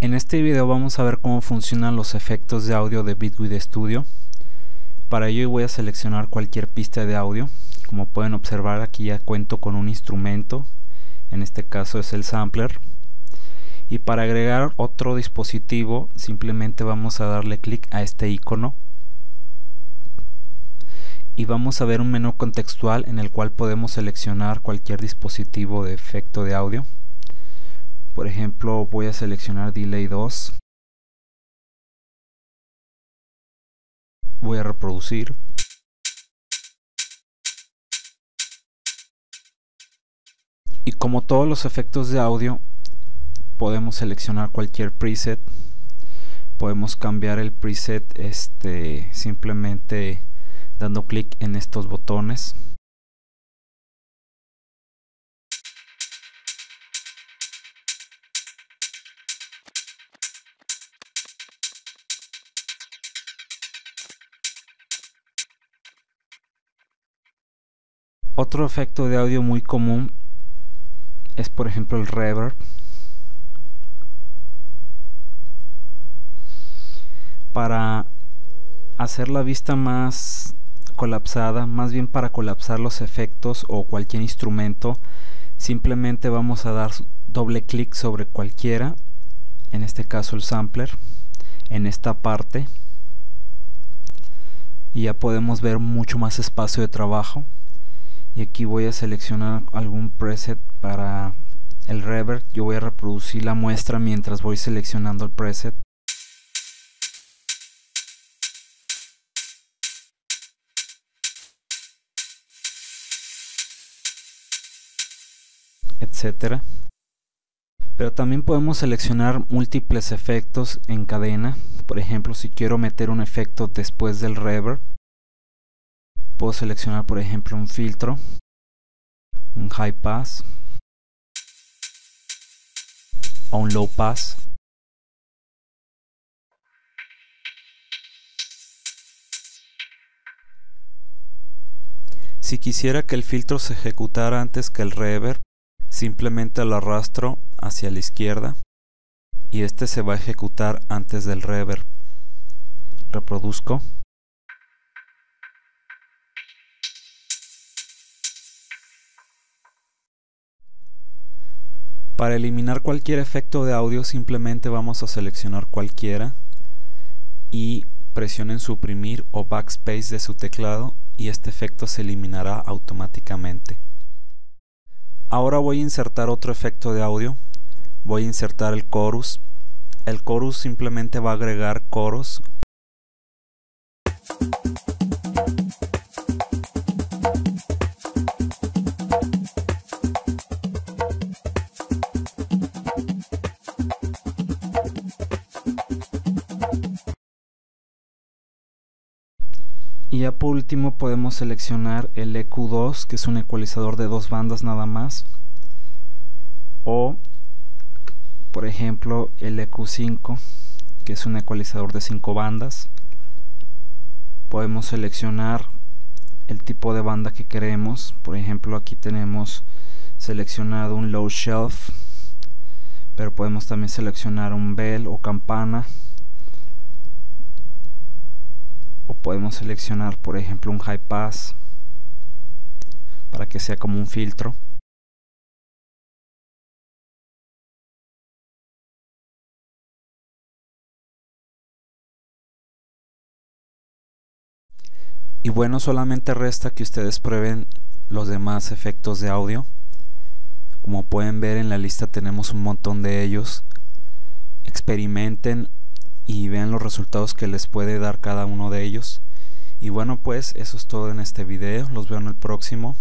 En este video vamos a ver cómo funcionan los efectos de audio de Bitwig Studio. Para ello voy a seleccionar cualquier pista de audio. Como pueden observar aquí ya cuento con un instrumento, en este caso es el sampler. Y para agregar otro dispositivo simplemente vamos a darle clic a este icono y vamos a ver un menú contextual en el cual podemos seleccionar cualquier dispositivo de efecto de audio. Por ejemplo, voy a seleccionar Delay 2. Voy a reproducir. Y como todos los efectos de audio, podemos seleccionar cualquier preset. Podemos cambiar el preset este, simplemente dando clic en estos botones. Otro efecto de audio muy común es por ejemplo el reverb. Para hacer la vista más colapsada, más bien para colapsar los efectos o cualquier instrumento, simplemente vamos a dar doble clic sobre cualquiera, en este caso el sampler, en esta parte y ya podemos ver mucho más espacio de trabajo y aquí voy a seleccionar algún preset para el reverb yo voy a reproducir la muestra mientras voy seleccionando el preset. Etcétera. Pero también podemos seleccionar múltiples efectos en cadena. Por ejemplo si quiero meter un efecto después del reverb puedo seleccionar por ejemplo un filtro un high pass o un low pass. Si quisiera que el filtro se ejecutara antes que el reverb simplemente lo arrastro hacia la izquierda y este se va a ejecutar antes del reverb. Reproduzco Para eliminar cualquier efecto de audio simplemente vamos a seleccionar cualquiera y presionen suprimir o backspace de su teclado y este efecto se eliminará automáticamente. Ahora voy a insertar otro efecto de audio. Voy a insertar el chorus. El chorus simplemente va a agregar coros y ya por último podemos seleccionar el EQ2 que es un ecualizador de dos bandas nada más. O por ejemplo el EQ5 que es un ecualizador de cinco bandas. Podemos seleccionar el tipo de banda que queremos. Por ejemplo aquí tenemos seleccionado un low shelf pero podemos también seleccionar un bell o campana o podemos seleccionar por ejemplo un high pass para que sea como un filtro. Y bueno solamente resta que ustedes prueben los demás efectos de audio. Como pueden ver en la lista tenemos un montón de ellos. Experimenten y vean los resultados que les puede dar cada uno de ellos. Y bueno pues eso es todo en este video. Los veo en el próximo